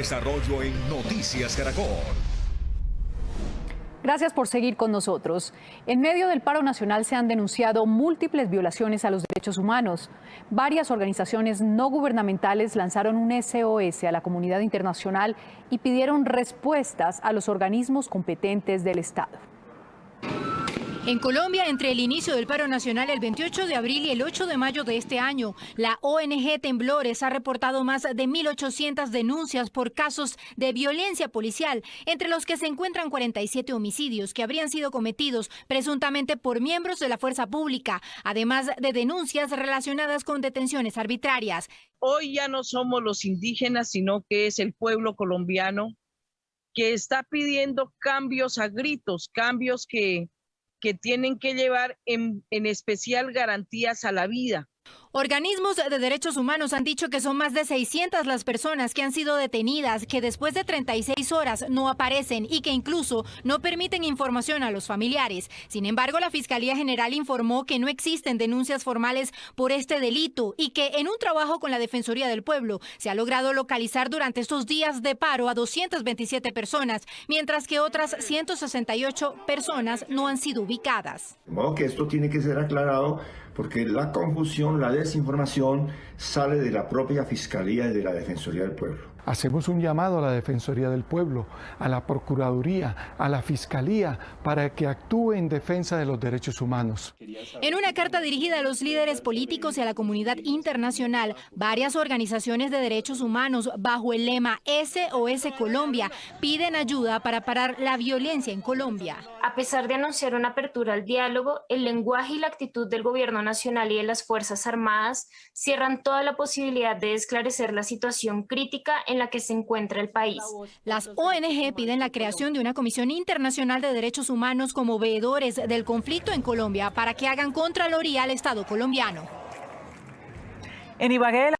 desarrollo en Noticias Caracol. Gracias por seguir con nosotros. En medio del paro nacional se han denunciado múltiples violaciones a los derechos humanos. Varias organizaciones no gubernamentales lanzaron un SOS a la comunidad internacional y pidieron respuestas a los organismos competentes del Estado. En Colombia, entre el inicio del paro nacional el 28 de abril y el 8 de mayo de este año, la ONG Temblores ha reportado más de 1.800 denuncias por casos de violencia policial, entre los que se encuentran 47 homicidios que habrían sido cometidos presuntamente por miembros de la fuerza pública, además de denuncias relacionadas con detenciones arbitrarias. Hoy ya no somos los indígenas, sino que es el pueblo colombiano que está pidiendo cambios a gritos, cambios que que tienen que llevar en, en especial garantías a la vida. Organismos de derechos humanos han dicho que son más de 600 las personas que han sido detenidas, que después de 36 horas no aparecen y que incluso no permiten información a los familiares. Sin embargo, la Fiscalía General informó que no existen denuncias formales por este delito y que en un trabajo con la Defensoría del Pueblo se ha logrado localizar durante estos días de paro a 227 personas, mientras que otras 168 personas no han sido ubicadas. De modo que esto tiene que ser aclarado porque la confusión, la desinformación sale de la propia Fiscalía y de la Defensoría del Pueblo. Hacemos un llamado a la Defensoría del Pueblo, a la Procuraduría, a la Fiscalía, para que actúe en defensa de los derechos humanos. En una carta dirigida a los líderes políticos y a la comunidad internacional, varias organizaciones de derechos humanos bajo el lema SOS Colombia piden ayuda para parar la violencia en Colombia. A pesar de anunciar una apertura al diálogo, el lenguaje y la actitud del gobierno nacional y de las Fuerzas Armadas cierran toda la posibilidad de esclarecer la situación crítica en la que se encuentra el país. Las ONG piden la creación de una Comisión Internacional de Derechos Humanos como veedores del conflicto en Colombia para que hagan contraloría al Estado colombiano. En Ibagué,